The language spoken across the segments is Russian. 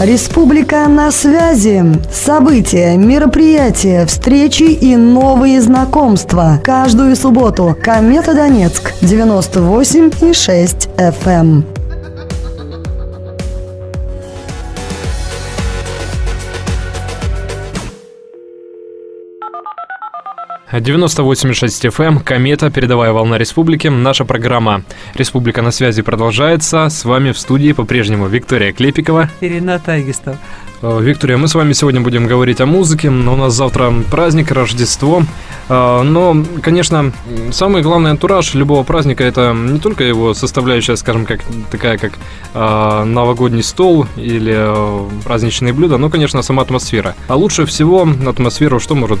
Республика на связи. События, мероприятия, встречи и новые знакомства. Каждую субботу. Комета Донецк. 98,6 FM. 98,6 FM, Комета, передовая волна республики. Наша программа «Республика на связи» продолжается. С вами в студии по-прежнему Виктория Клепикова. И Рената Агистов. Э, Виктория, мы с вами сегодня будем говорить о музыке. но У нас завтра праздник, Рождество. Э, но, конечно, самый главный антураж любого праздника это не только его составляющая, скажем, как такая, как э, новогодний стол или праздничные блюда, но, конечно, сама атмосфера. А лучше всего атмосферу что может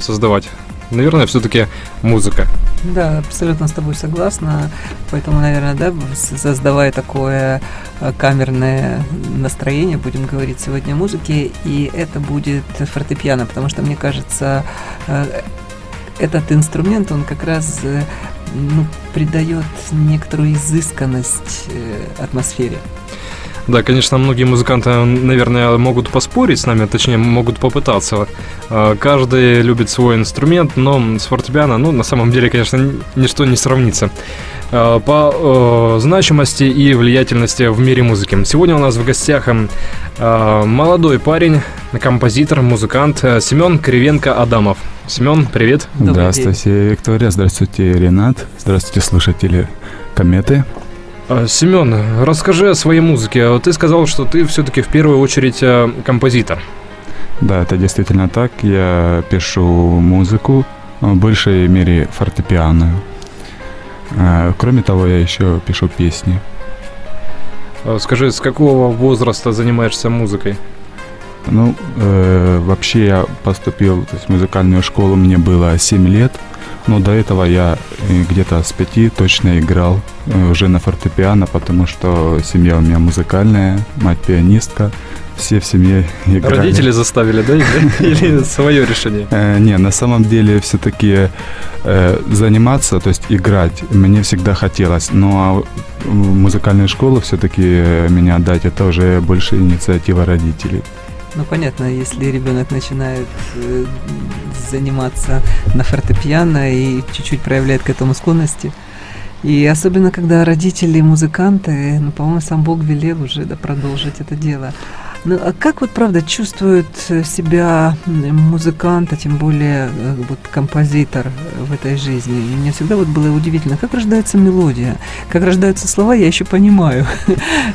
создавать? Наверное, все-таки музыка. Да, абсолютно с тобой согласна. Поэтому, наверное, да, создавая такое э, камерное настроение, будем говорить сегодня о музыке, и это будет фортепиано, потому что, мне кажется, э, этот инструмент, он как раз э, ну, придает некоторую изысканность атмосфере. Да, конечно, многие музыканты, наверное, могут поспорить с нами, точнее, могут попытаться. А, каждый любит свой инструмент, но с фортепиано, ну, на самом деле, конечно, ничто не сравнится а, по э, значимости и влиятельности в мире музыки. Сегодня у нас в гостях э, молодой парень, композитор, музыкант э, Семен Кривенко-Адамов. Семен, привет. Здравствуйте, Виктория. Здравствуйте, Ренат. Здравствуйте, слушатели Кометы. А, Семен, расскажи о своей музыке. Ты сказал, что ты все-таки в первую очередь э, композитор. Да, это действительно так. Я пишу музыку, в большей мере фортепиано. А, кроме того, я еще пишу песни. А, скажи, с какого возраста занимаешься музыкой? Ну, э, вообще я поступил то есть, в музыкальную школу, мне было 7 лет. Но до этого я э, где-то с пяти точно играл э, уже на фортепиано, потому что семья у меня музыкальная, мать пианистка, все в семье играли. Родители заставили, да, или свое решение? Э, не, на самом деле все-таки заниматься, то есть играть, мне всегда хотелось. Ну а в музыкальную школу все-таки меня отдать, это уже больше инициатива родителей. Ну, понятно, если ребенок начинает э, заниматься на фортепиано и чуть-чуть проявляет к этому склонности, и особенно, когда родители музыканты, ну, по-моему, сам Бог велел уже да, продолжить это дело. Ну, а как вот, правда, чувствует себя музыкант, а тем более э, вот композитор в этой жизни? Мне всегда вот было удивительно, как рождается мелодия, как рождаются слова, я еще понимаю.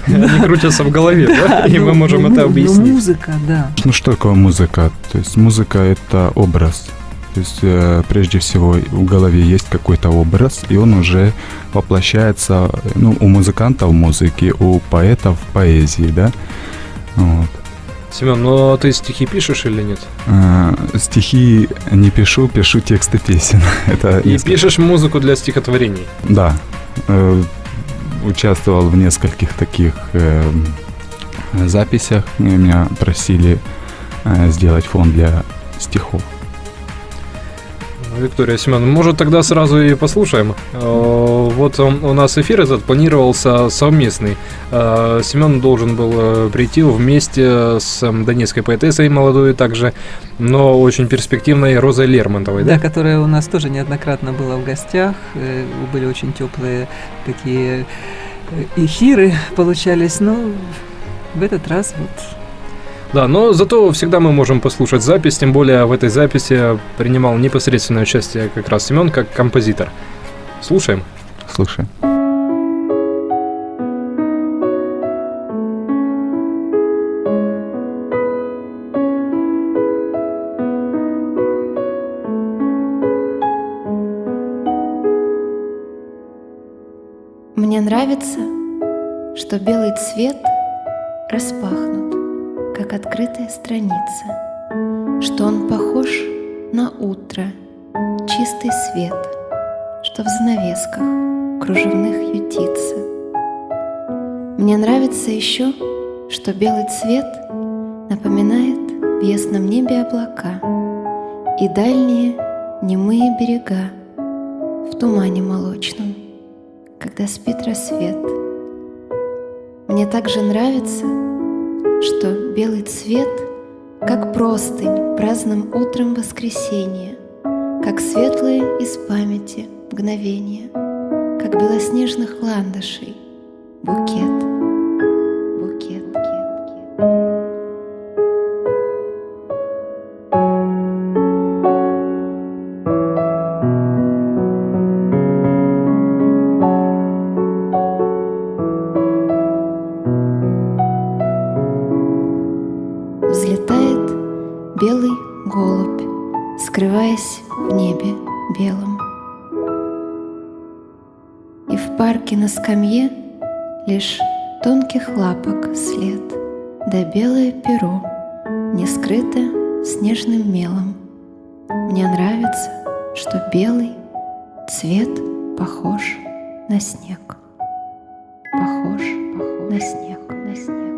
Они крутятся в голове, да? И мы ну, можем ну, это ну, объяснить. музыка, да. Ну, что такое музыка? То есть музыка – это образ. То есть э, прежде всего в голове есть какой-то образ, и он уже воплощается ну, у музыканта в музыке, у поэта в поэзии, да. Вот. Семен, ну а ты стихи пишешь или нет? А, стихи не пишу, пишу тексты песен. Это И несколько... пишешь музыку для стихотворений? Да. Э, участвовал в нескольких таких э, записях. Меня просили э, сделать фон для стихов. Виктория Семен, может тогда сразу и послушаем. Э, вот у нас эфир этот планировался совместный. Э, Семен должен был э, прийти вместе с донецкой поэтессой молодой также, но очень перспективной Розой Лермонтовой, да? Да, которая у нас тоже неоднократно была в гостях. Были очень теплые такие эфиры получались, но в этот раз вот да, но зато всегда мы можем послушать запись, тем более в этой записи принимал непосредственное участие как раз Семен как композитор. Слушаем. Слушаем. Мне нравится, что белый цвет распахнут как открытая страница, что он похож на утро, чистый свет, что в занавесках кружевных ютится. Мне нравится еще, что белый цвет напоминает в ясном небе облака и дальние немые берега в тумане молочном, когда спит рассвет. Мне также нравится, что белый цвет, как простынь праздным утром воскресенья, как светлые из памяти мгновения, как белоснежных ландышей букет, да белое перо, не скрыто снежным мелом. Мне нравится, что белый цвет похож на снег. Похож, похож на снег. на снег.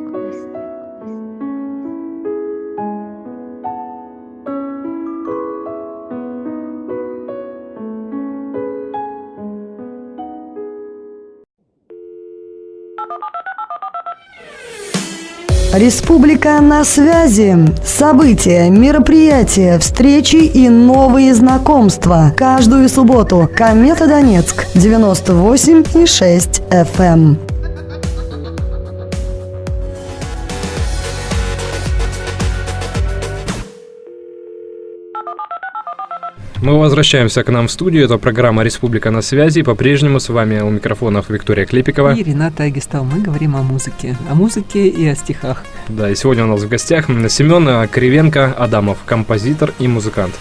Республика на связи. События, мероприятия, встречи и новые знакомства. Каждую субботу. Комета Донецк. 98 и 6 FM. Мы возвращаемся к нам в студию. Это программа «Республика на связи». По-прежнему с вами у микрофонов Виктория Клепикова. И Рената Агистал. Мы говорим о музыке. О музыке и о стихах. Да, и сегодня у нас в гостях Семен Кривенко Адамов, композитор и музыкант.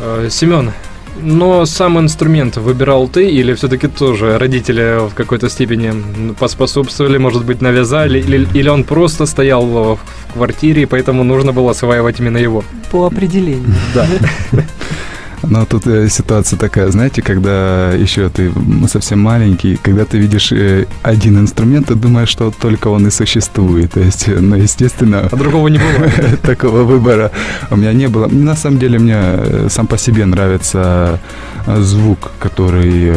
Э, Семен, но сам инструмент выбирал ты или все-таки тоже родители в какой-то степени поспособствовали, может быть, навязали, или, или он просто стоял в квартире, и поэтому нужно было осваивать именно его? По определению. Да. Но тут э, ситуация такая, знаете, когда еще ты совсем маленький, когда ты видишь э, один инструмент, ты думаешь, что только он и существует. То есть, э, ну, естественно... А другого не бывает. Такого выбора у меня не было. На самом деле, мне сам по себе нравится звук, который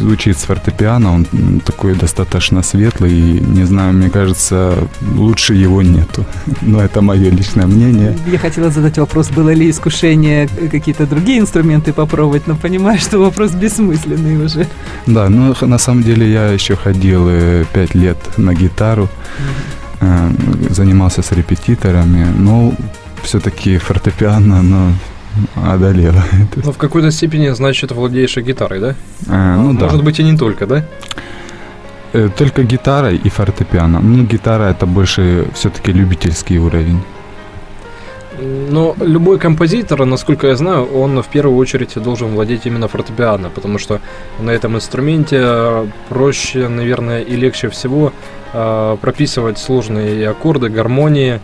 звучит с фортепиано. Он такой достаточно светлый. И, не знаю, мне кажется, лучше его нету. Но это мое личное мнение. Я хотела задать вопрос, было ли искушение какие-то другие инструменты попробовать, но понимаю, что вопрос бессмысленный уже. Да, ну на самом деле я еще ходил э, пять лет на гитару, э, занимался с репетиторами, но все-таки фортепиано, ну, одолело. Ну, в какой-то степени, значит, владеешь и гитарой, да? Э, ну да, Может быть, и не только, да? Э, только гитара и фортепиано. Ну, гитара это больше все-таки любительский уровень. Но любой композитор, насколько я знаю, он в первую очередь должен владеть именно фортепиано, потому что на этом инструменте э, проще, наверное, и легче всего э, прописывать сложные аккорды, гармонии.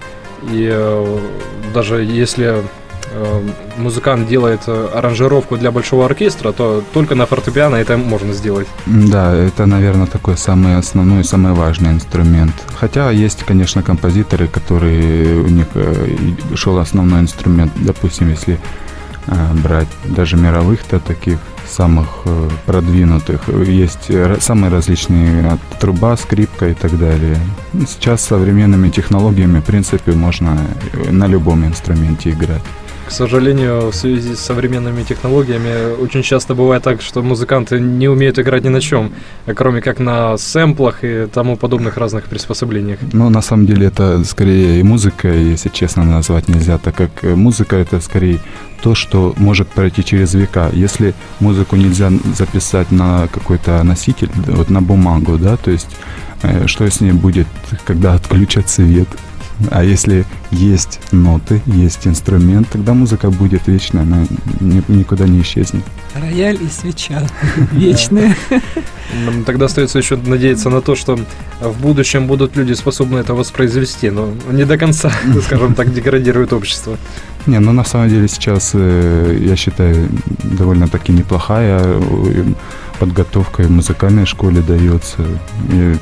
И э, даже если музыкант делает э, аранжировку для большого оркестра, то только на фортепиано это можно сделать. Да, это, наверное, такой самый основной, самый важный инструмент. Хотя есть, конечно, композиторы, которые у них э, шел основной инструмент, допустим, если э, брать даже мировых-то таких самых продвинутых, есть самые различные труба, скрипка и так далее. Сейчас современными технологиями, в принципе, можно на любом инструменте играть. К сожалению, в связи с современными технологиями очень часто бывает так, что музыканты не умеют играть ни на чем, кроме как на сэмплах и тому подобных разных приспособлениях. Ну, на самом деле, это скорее и музыка, если честно назвать нельзя, так как э, музыка это скорее то, что может пройти через века. Если музыку нельзя записать на какой-то носитель, вот на бумагу, да, то есть э, что с ней будет, когда отключат свет? А если есть ноты, есть инструмент, тогда музыка будет вечная, она ни- никуда не исчезнет. Рояль и свеча вечные. Тогда остается еще надеяться на то, что в будущем будут люди способны это воспроизвести, но не до конца, скажем так, деградирует общество. Не, ну на самом деле сейчас, э, я считаю, довольно-таки неплохая э, подготовка и в музыкальной школе дается. Я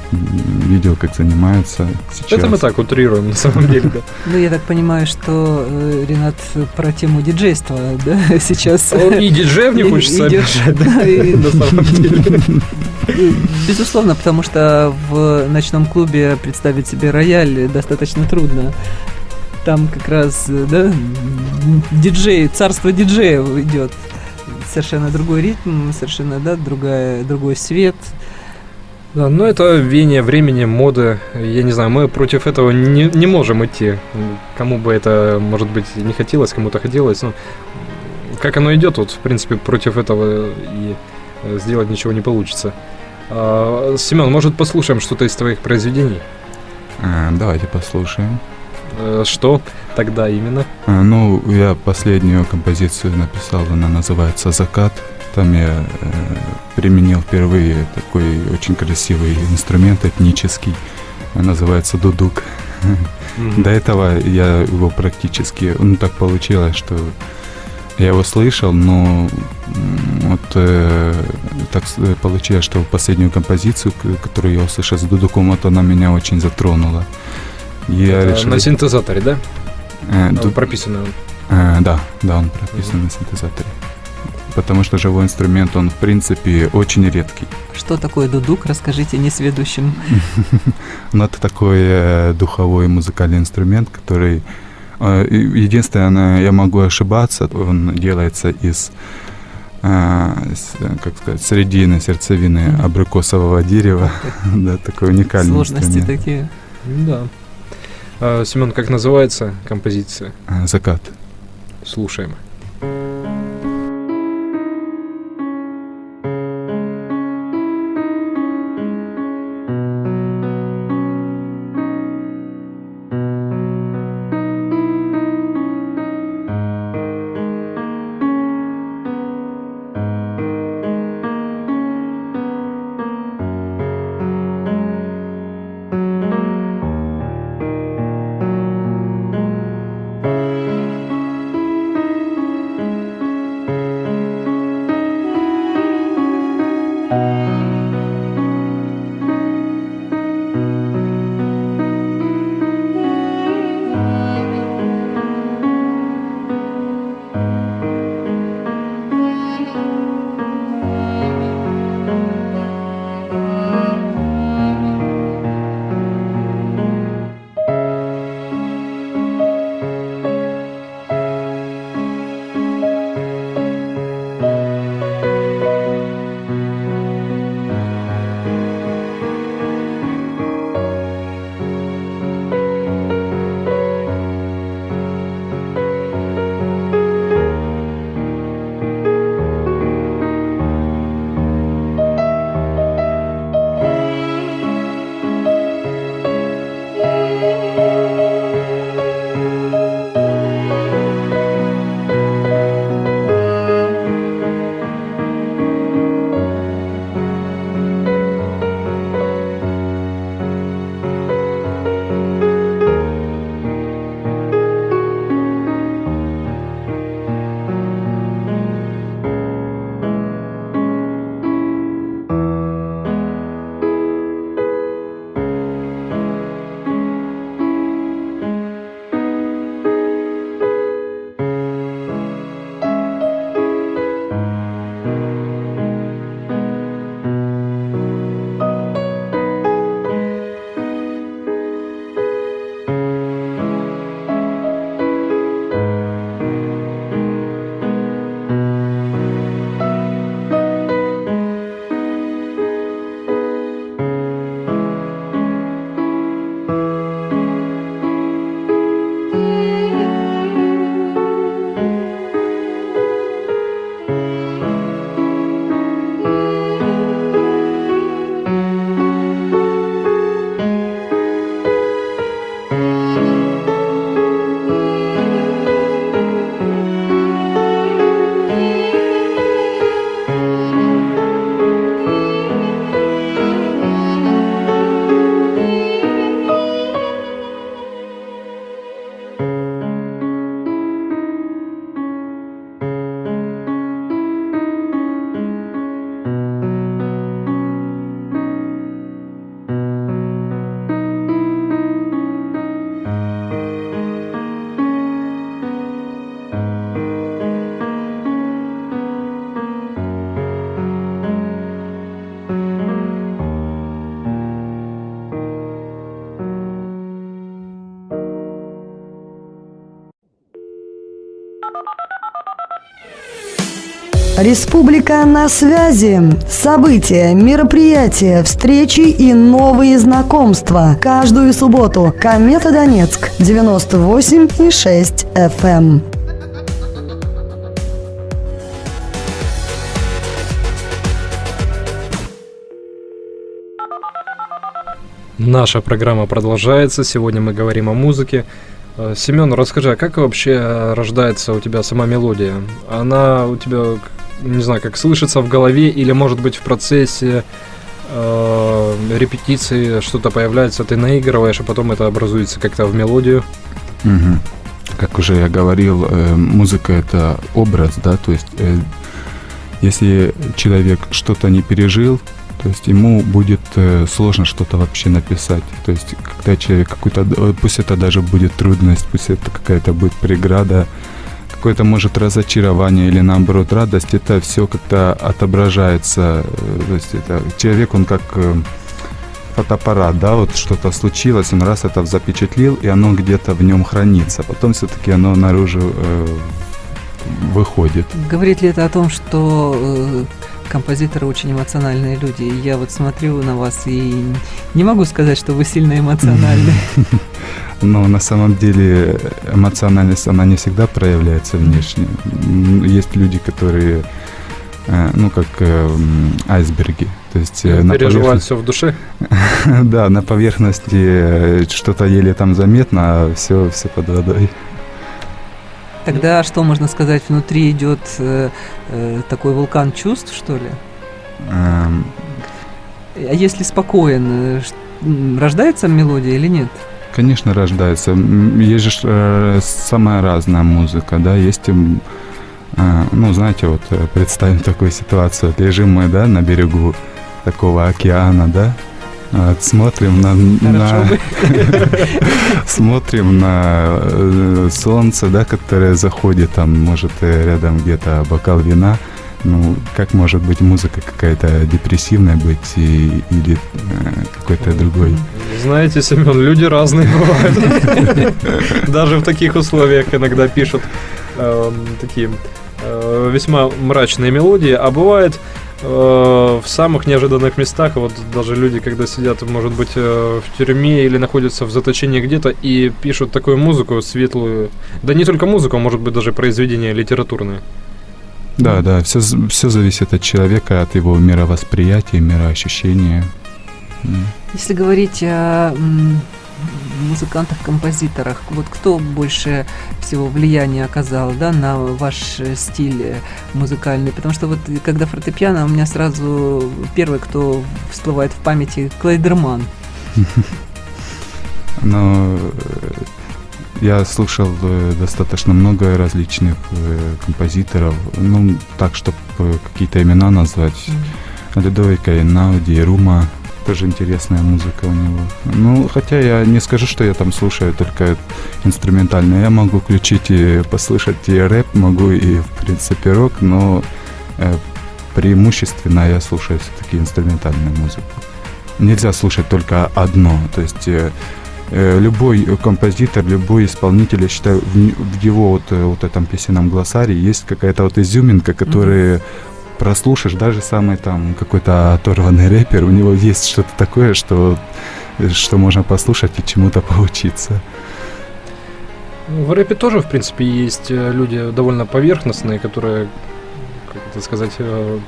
видел, как занимаются сейчас. Это мы так утрируем, на самом деле, да. Ну, я так понимаю, что, э, Ренат, про тему диджейства, да, сейчас... И диджеев не хочется обижать, да, на самом деле. Безусловно, потому что в ночном клубе представить себе рояль достаточно трудно. Там как раз, да, диджей, царство диджеев идет. Совершенно другой ритм, совершенно, да, другая, другой свет. Да, но это веяние времени, моды. Я не знаю, мы против этого не, не можем идти. Кому бы это, может быть, не хотелось, кому-то хотелось. Но как оно идет, вот, в принципе, против этого и э, сделать ничего не получится. А, Семен, может, послушаем что-то из твоих произведений? Э, Давайте послушаем. Э, Что тогда именно? Э, Ну, я последнюю композицию написал, она называется «Закат». Там я э, применил впервые такой очень красивый инструмент этнический, называется дудук. До этого я его практически, ну так получилось, что я его слышал, но вот э, так получилось, что последнюю композицию, которую я услышал с дудуком, вот она меня очень затронула. Я Это решил... На синтезаторе, да? э, А, ду- Прописано. Э, да, да, он прописан на синтезаторе. Потому что живой инструмент, он в принципе очень редкий. Что такое дудук, расскажите несведущим. Но это такой э, духовой музыкальный инструмент, который... э, единственное, я могу ошибаться, он делается из э, как сказать, середины, сердцевины абрикосового дерева. Да, такой уникальный Сложности такие. Да. А, Семен, как называется композиция? Э, Закат. Слушаем. Закат Республика на связи. События, мероприятия, встречи и новые знакомства. Каждую субботу. Комета Донецк. 98,6 FM. Наша программа продолжается. Сегодня мы говорим о музыке. Э, Семен, расскажи, а как вообще рождается у тебя сама мелодия? Она у тебя, не знаю, как слышится в голове или, может быть, в процессе э, репетиции что-то появляется, ты наигрываешь, а потом это образуется как-то в мелодию? Мгм. Как уже я говорил, э, музыка это образ, да, то есть э, если человек что-то не пережил, то есть ему будет э, сложно что-то вообще написать. То есть когда человек какой-то, э, пусть это даже будет трудность, пусть это какая-то будет преграда, какое-то может разочарование или наоборот радость, это все как-то отображается. э, То есть это человек, он как э, фотоаппарат, да, вот что-то случилось, он раз это запечатлел, и оно где-то в нем хранится. Потом все-таки оно наружу э, выходит. Говорит ли это о том, что э, композиторы очень эмоциональные люди? И Я вот смотрю на вас и не могу сказать, что вы сильно эмоциональны. Но на самом деле эмоциональность, она не всегда проявляется внешне. Есть люди, которые, э, ну, как э, айсберги. То есть э, на Переживать поверхности, все в душе? да, на поверхности э, что-то еле там заметно, а все, все под водой. Тогда что можно сказать? Внутри идет э, э, такой вулкан чувств, что ли? Эм, А если спокоен, э, рождается мелодия или нет? Конечно, рождается. Есть же э, самая разная музыка, да, есть, м, э, ну, знаете, вот представим такую ситуацию. Вот Лежим мы, да, на берегу такого океана, да, смотрим на, на смотрим на э, солнце, да, которое заходит, там, может, э, рядом где-то бокал вина. Ну, как может быть музыка какая-то депрессивная быть и- или э, какой-то другой? Знаете, Семен, люди разные бывают. Даже в таких условиях иногда пишут эм, такие э, весьма мрачные мелодии, а бывает в самых неожиданных местах, вот даже люди, когда сидят, может быть, э, в тюрьме или находятся в заточении где-то и пишут такую музыку светлую, да не только музыку, а может быть даже произведения литературные. Да, да, все, все зависит от человека, от его мировосприятия, мироощущения. Если говорить о музыкантах-композиторах, вот кто больше всего влияния оказал да, на ваш стиль музыкальный? Потому что вот когда фортепиано, у меня сразу первый, кто всплывает в памяти, Клейдерман. Но э, я слушал э, достаточно много различных э, композиторов. Ну, так, чтобы какие-то имена назвать. Людовика Эйнауди, Рума. Тоже интересная музыка у него. Ну, хотя я не скажу, что я там слушаю только инструментально. Я могу включить и послушать и рэп, могу и, в принципе, рок, но э, преимущественно я слушаю все-таки инструментальную музыку. Нельзя слушать только одно. То есть э, э, любой композитор, любой исполнитель, я считаю, в, в его вот, э, вот этом песенном глоссарии есть какая-то вот изюминка, которая прослушаешь, даже самый там какой-то оторванный рэпер, у него есть что-то такое, что, что можно послушать и чему-то поучиться. Ну, В рэпе тоже, в принципе, есть э, люди довольно поверхностные, которые, как это сказать, э,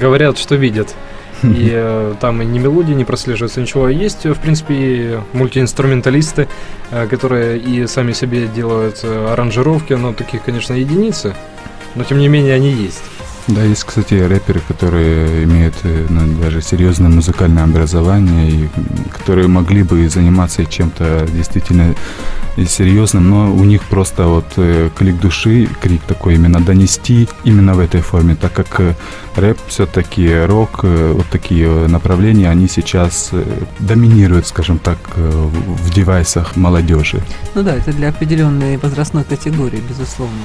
говорят, что видят. И э, там и ни мелодии не прослеживается, ничего. Есть, в принципе, и мультиинструменталисты, э, которые и сами себе делают э, аранжировки, но таких, конечно, единицы. Но, тем не менее, они есть. Да, есть, кстати, рэперы, которые имеют э, ну, даже серьезное музыкальное образование, и которые могли бы заниматься чем-то действительно и серьезным, но у них просто вот э, клик души, крик такой именно донести именно в этой форме, так как э, рэп все-таки, рок, э, вот такие э, направления, они сейчас э, доминируют, скажем так, э, в девайсах молодежи. Ну да, это для определенной возрастной категории, безусловно.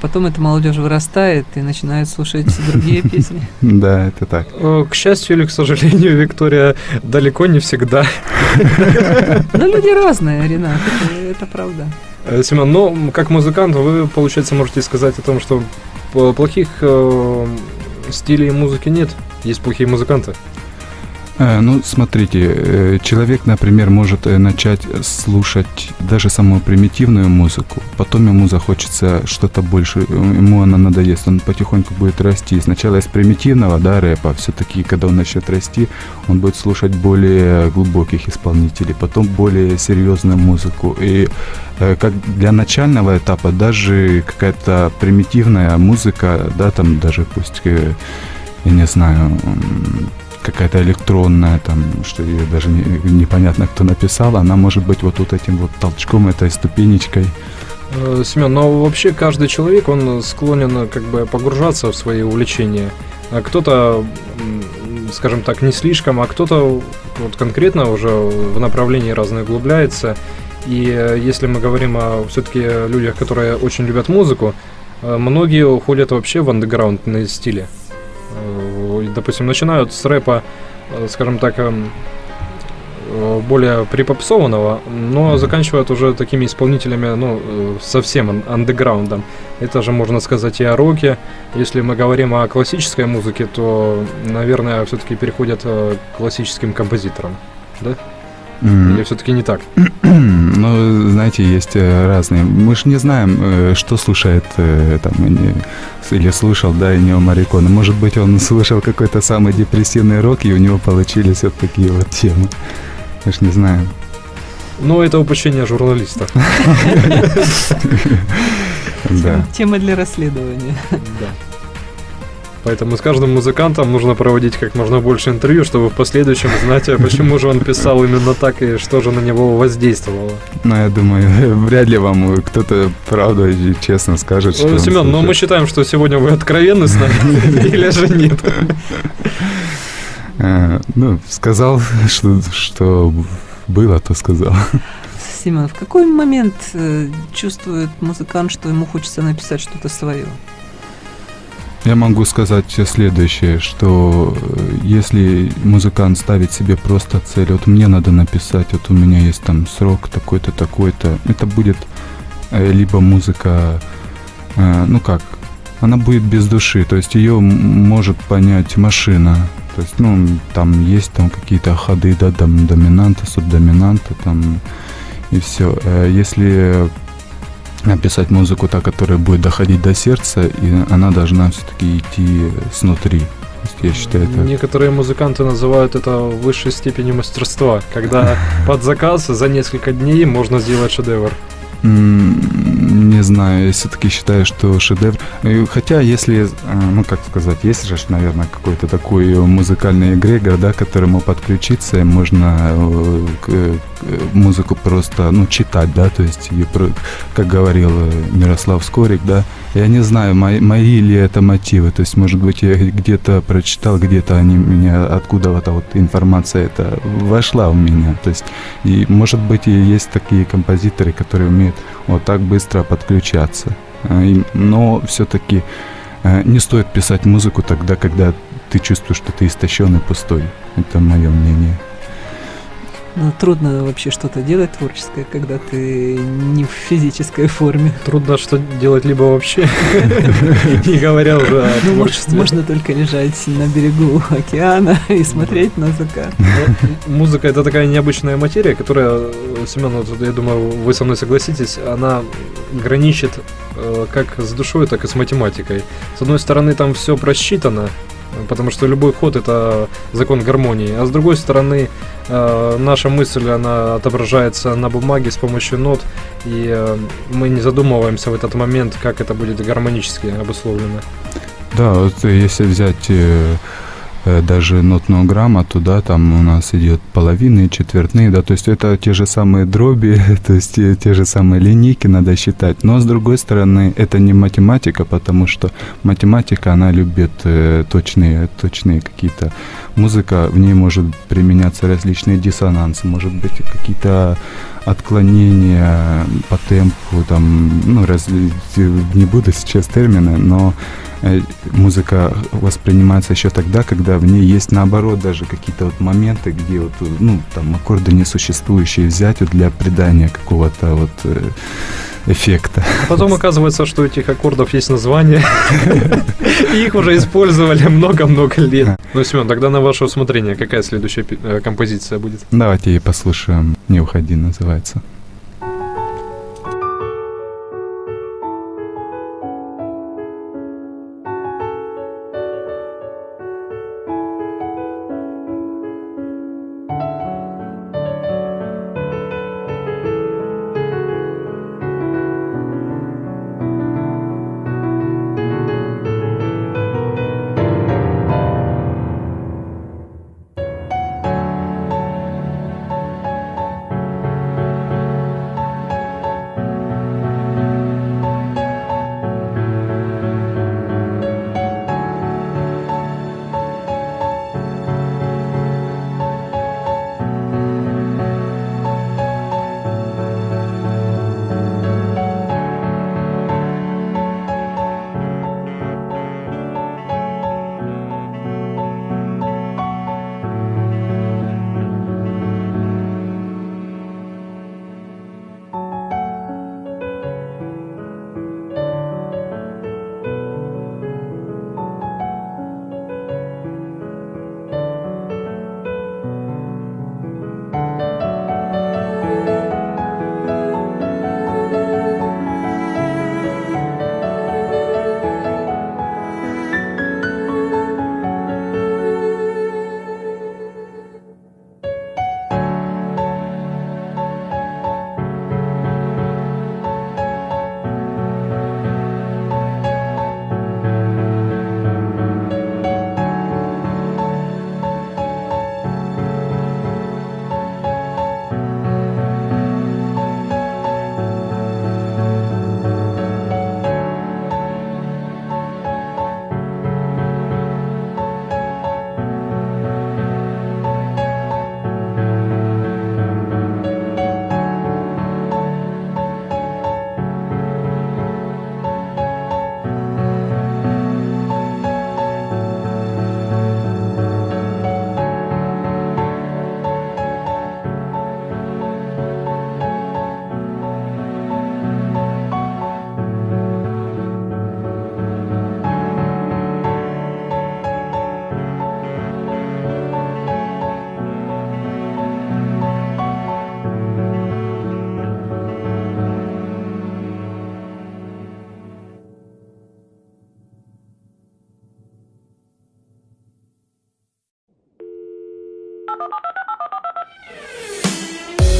Потом эта молодежь вырастает и начинает слушать другие песни. Да, это так. Э, К счастью или к сожалению, Виктория далеко не всегда. Но люди разные, Ренат, это, правда. Э, Семен, ну, как музыкант, вы, получается, можете сказать о том, что плохих э, стилей музыки нет, есть плохие музыканты. Э, ну, смотрите, э, человек, например, может э, начать слушать даже самую примитивную музыку, потом ему захочется что-то больше, ему она надоест, он потихоньку будет расти. Сначала из примитивного, да, рэпа, все-таки, когда он начнет расти, он будет слушать более глубоких исполнителей, потом более серьезную музыку. И как для начального этапа даже какая-то примитивная музыка, да, там даже пусть, я не знаю, какая-то электронная, там, что ее даже не, непонятно, кто написал, она может быть вот, вот этим вот толчком, этой ступенечкой. Э, Семен, но вообще каждый человек, он склонен как бы погружаться в свои увлечения. А кто-то, скажем так, не слишком, а кто-то вот конкретно уже в направлении разные углубляется. И э, если мы говорим о все-таки людях, которые очень любят музыку, э, многие уходят вообще в андеграундные стили допустим, начинают с рэпа, э, скажем так, эм, э, более припопсованного, но заканчивают уже такими исполнителями, ну, э, совсем андеграундом. Это же можно сказать и о роке. Если мы говорим о классической музыке, то, наверное, все-таки переходят к классическим композиторам, да? Или все-таки не так? ну, знаете, есть э, разные. Мы же не знаем, э, что слушает э, там, или слушал, да, и Нео Марикона. Может быть, он слушал какой-то самый депрессивный рок, и у него получились вот такие вот темы. Мы же не знаем. Ну, это упущение журналиста. Да. Тема для расследования. Да. Поэтому с каждым музыкантом нужно проводить как можно больше интервью, чтобы в последующем знать, а почему же он писал именно так и что же на него воздействовало. Ну, я думаю, вряд ли вам кто-то правду и честно скажет, что... Ну, Семен, но мы считаем, что сегодня вы откровенны с нами, или же нет? Э, ну, сказал, что, что было, то сказал. Семен, в какой момент э, чувствует музыкант, что ему хочется написать что-то свое? Я могу сказать следующее, что э, если музыкант ставит себе просто цель, вот мне надо написать, вот у меня есть там срок такой-то, такой-то, это будет э, либо музыка, э, ну как, она будет без души, то есть ее может понять машина, то есть, ну, там есть там какие-то ходы, да, там доминанта, субдоминанта, там, и все. Если написать музыку, та, которая будет доходить до сердца, и она должна все-таки идти снутри. Я считаю, это... Некоторые музыканты называют это высшей степенью мастерства, когда под заказ за несколько дней можно сделать шедевр. Не знаю, я все-таки считаю, что шедевр. Хотя, если, а, ну как сказать, есть же, наверное, какой-то такой музыкальный эгрегор, да, к которому подключиться, можно э, э, музыку просто, ну, читать, да, то есть, как говорил Мирослав Скорик, да, я не знаю, мои, мои ли это мотивы, то есть, может быть, я где-то прочитал, где-то они меня, откуда-то вот информация это вошла в меня, то есть, и, может быть, и есть такие композиторы, которые умеют вот так быстро подключаться. А, но все-таки э, не стоит писать музыку тогда, когда ты чувствуешь, что ты истощен и пустой. Это мое мнение. Ну, трудно вообще что-то делать творческое, когда ты не в физической форме. Трудно что делать либо вообще, не говоря уже о ну, творчестве. Можно только лежать на берегу океана и смотреть на закат. Музыка — это такая необычная материя, которая, Семен, я думаю, вы со мной согласитесь, она граничит э, как с душой, так и с математикой. С одной стороны, там все просчитано, потому что любой ход это закон гармонии. А с другой стороны, э, наша мысль, она отображается на бумаге с помощью нот, и э, мы не задумываемся в этот момент, как это будет гармонически обусловлено. Да, вот если взять э, даже нотную грамоту, да, там у нас идет половины, четвертные, да, то есть это те же самые дроби, то есть те, те же самые линейки надо считать. Но с другой стороны, это не математика, потому что математика, она любит э, точные, точные какие-то музыка, в ней может применяться различные диссонансы, может быть какие-то отклонения по темпу, там, ну, раз, не буду сейчас термины, но Э, музыка воспринимается еще тогда, когда в ней есть наоборот даже какие-то вот моменты, где вот, ну, там аккорды несуществующие взять вот для придания какого-то вот э, эффекта. А потом оказывается, что у этих аккордов есть название, и их уже использовали много-много лет. Ну, Семен, тогда на ваше усмотрение, какая следующая э, композиция будет? Давайте послушаем «Не уходи» называется.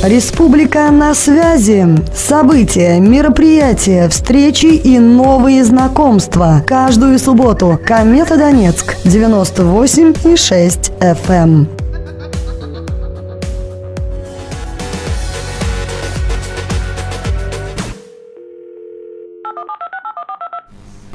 Республика на связи. События, мероприятия, встречи и новые знакомства. Каждую субботу. Комета Донецк. 98 и 6 FM.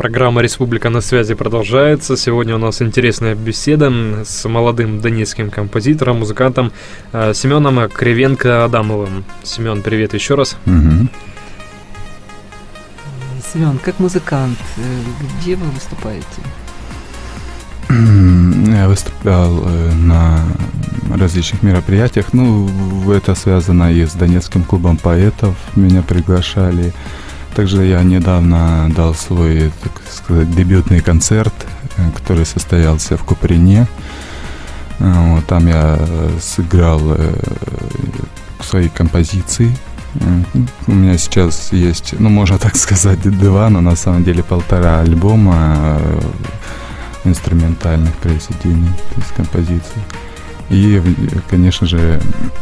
Программа «Республика на связи» продолжается. Сегодня у нас интересная беседа с молодым донецким композитором, музыкантом э, Семеном Кривенко-Адамовым. Семен, привет еще раз. Мгм. Семен, как музыкант, э, где вы выступаете? Я выступал э, на различных мероприятиях. Ну, это связано и с Донецким клубом поэтов. Меня приглашали. Также я недавно дал свой, так сказать, дебютный концерт, э, который состоялся в Куприне. Э, Вот, там я э, сыграл свои композиции. У меня сейчас есть, ну, можно так сказать, два, но на самом деле полтора альбома инструментальных произведений, то есть композиций. И, конечно же,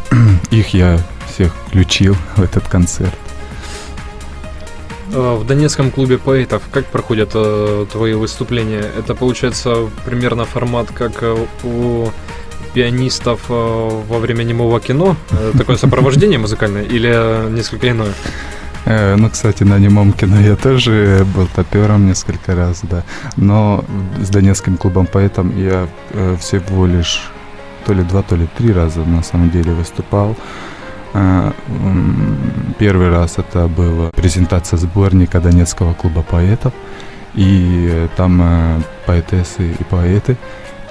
их я всех включил в этот концерт. Э, В Донецком клубе поэтов как проходят э, твои выступления? Это получается примерно формат, как э, у пианистов во время немого кино? Такое сопровождение музыкальное или несколько иное? Ну, кстати, на немом кино я тоже был топером несколько раз, да. Но с Донецким клубом поэтом я всего лишь то ли два, то ли три раза на самом деле выступал. Э, Первый раз это была презентация сборника Донецкого клуба поэтов. И там э, поэтессы и поэты.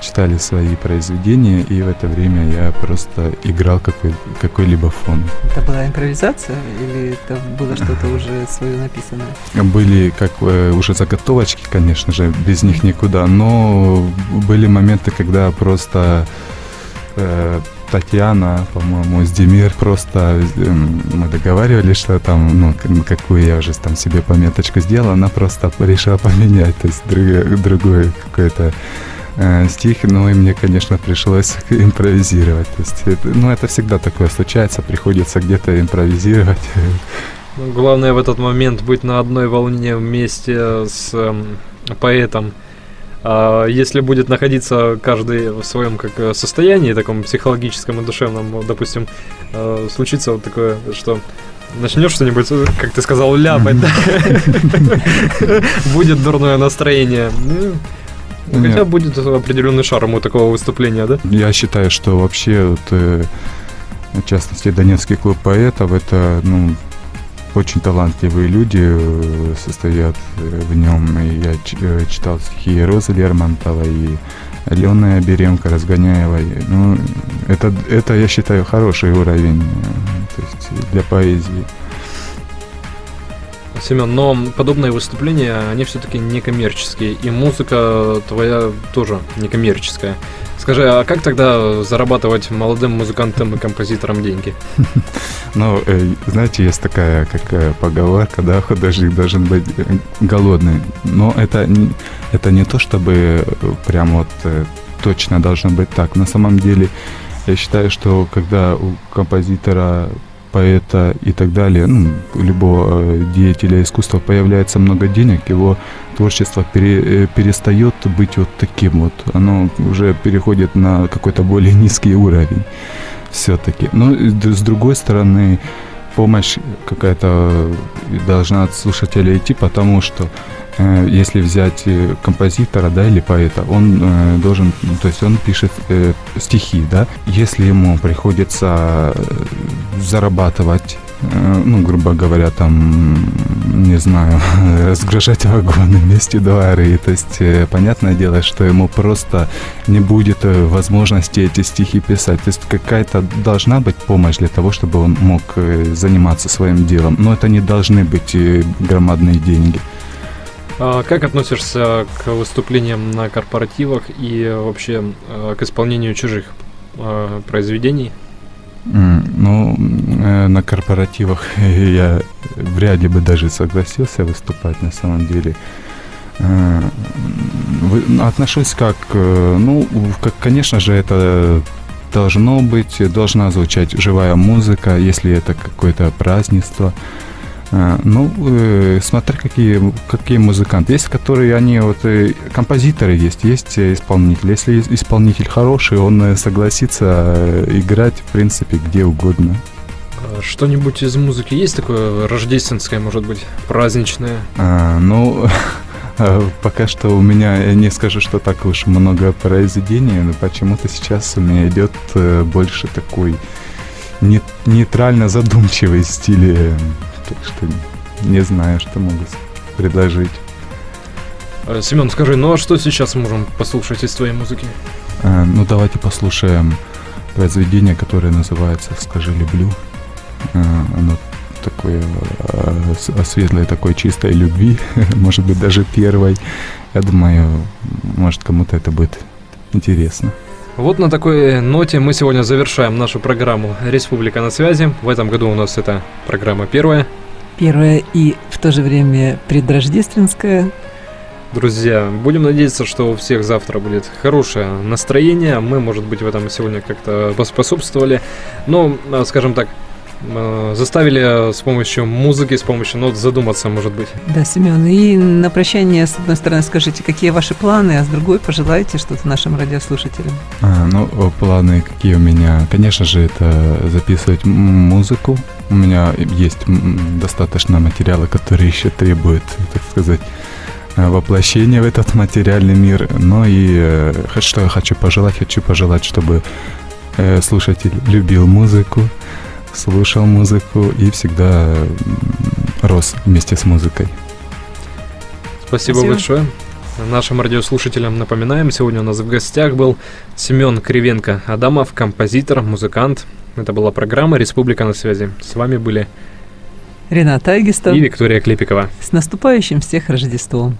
читали свои произведения, и в это время я просто играл какой, какой-либо фон. Это была импровизация или это было что-то уже свое написанное? Были как э, уже заготовочки, конечно же, без них никуда, но были моменты, когда просто э, Татьяна, по-моему, с Демир просто эм, мы договаривались, что там, ну, какую я уже там себе пометочку сделал, она просто решила поменять, то есть другой, другой какой-то э, стих, ну и мне, конечно, пришлось импровизировать. То есть, это, ну, это всегда такое случается, приходится где-то импровизировать. Ну, главное в этот момент быть на одной волне вместе с э, поэтом. А если будет находиться каждый в своем как э, состоянии, таком психологическом и душевном, допустим, э, случится вот такое, что начнешь что-нибудь, э, как ты сказал, ляпать, будет дурное настроение. Ну, хотя будет определенный шарм у такого выступления, да? Я считаю, что вообще, вот, в частности, Донецкий клуб поэтов, это, ну, очень талантливые люди э, состоят э, в нем. И я э, читал стихи Розы Лермонтова и Алены Оберемко, Разгоняевой. Ну, это, это, я считаю, хороший уровень то есть для поэзии. Семен, но подобные выступления, они все-таки не коммерческие, и музыка твоя тоже не коммерческая. Скажи, а как тогда зарабатывать молодым музыкантам и композиторам деньги? Ну, э, знаете, есть такая как э, поговорка, да, художник должен быть э, голодный. Но это, это не то, чтобы прям вот точно должно быть так. На самом деле, я считаю, что когда у композитора поэта и так далее, ну, любого э, деятеля искусства появляется много денег, его творчество пере, э, перестает быть вот таким вот. Оно уже переходит на какой-то более низкий уровень все-таки. Но с другой стороны, помощь какая-то должна от слушателя идти, потому что Э, если взять э, композитора, да, или поэта, он э, должен, то есть он пишет стихи, да, если ему приходится зарабатывать ну, грубо говоря, там, не знаю, разгружать вагоны вместе дворы. То есть, понятное дело, что ему просто не будет возможности эти стихи писать. То есть, какая-то должна быть помощь для того, чтобы он мог заниматься своим делом. Но это не должны быть громадные деньги. А как относишься к выступлениям на корпоративах и вообще к исполнению чужих произведений? Ну, э, на корпоративах я вряд ли бы даже согласился выступать на самом деле. Э, отношусь как, э, ну, как, конечно же, это должно быть, должна звучать живая музыка, если это какое-то празднество. А, ну, э, смотря какие, какие музыканты. Есть, которые они вот э, композиторы есть, есть исполнители. Если исполнитель хороший, он э, согласится играть, в принципе, где угодно. А что-нибудь из музыки есть такое рождественское, может быть, праздничное? А, ну, пока что у меня, я не скажу, что так уж много произведений, но почему-то сейчас у меня идет больше такой нейтрально задумчивый стиль так что не знаю, что могу предложить. Э, Семен, скажи, ну а что сейчас можем послушать из твоей музыки? А, ну давайте послушаем произведение, которое называется «Скажи, люблю». А, оно такое о, о светлой такой чистой любви, может быть даже первой. Я думаю, может кому-то это будет интересно. Вот на такой ноте мы сегодня завершаем нашу программу «Республика на связи». В этом году у нас эта программа первая. Первая и в то же время предрождественская. Друзья, будем надеяться, что у всех завтра будет хорошее настроение. Мы, может быть, в этом сегодня как-то поспособствовали. Но, скажем так, Э, заставили с помощью музыки, с помощью нот задуматься, может быть. Да, Семен, и на прощание, с одной стороны, скажите, какие ваши планы, а с другой пожелайте что-то нашим радиослушателям. А, ну, планы какие у меня? Конечно же, это записывать музыку. У меня есть достаточно материала, которые еще требуют, так сказать, э, воплощения в этот материальный мир. Ну и э, что я хочу пожелать? Хочу пожелать, чтобы слушатель любил музыку, слушал музыку и всегда рос вместе с музыкой. Спасибо, Спасибо. большое. Нашим радиослушателям напоминаем, сегодня у нас в гостях был Семен Кривенко Адамов, композитор, музыкант. Это была программа «Республика на связи». С вами были Рената Агистов. И Виктория Клепикова. С наступающим всех Рождеством!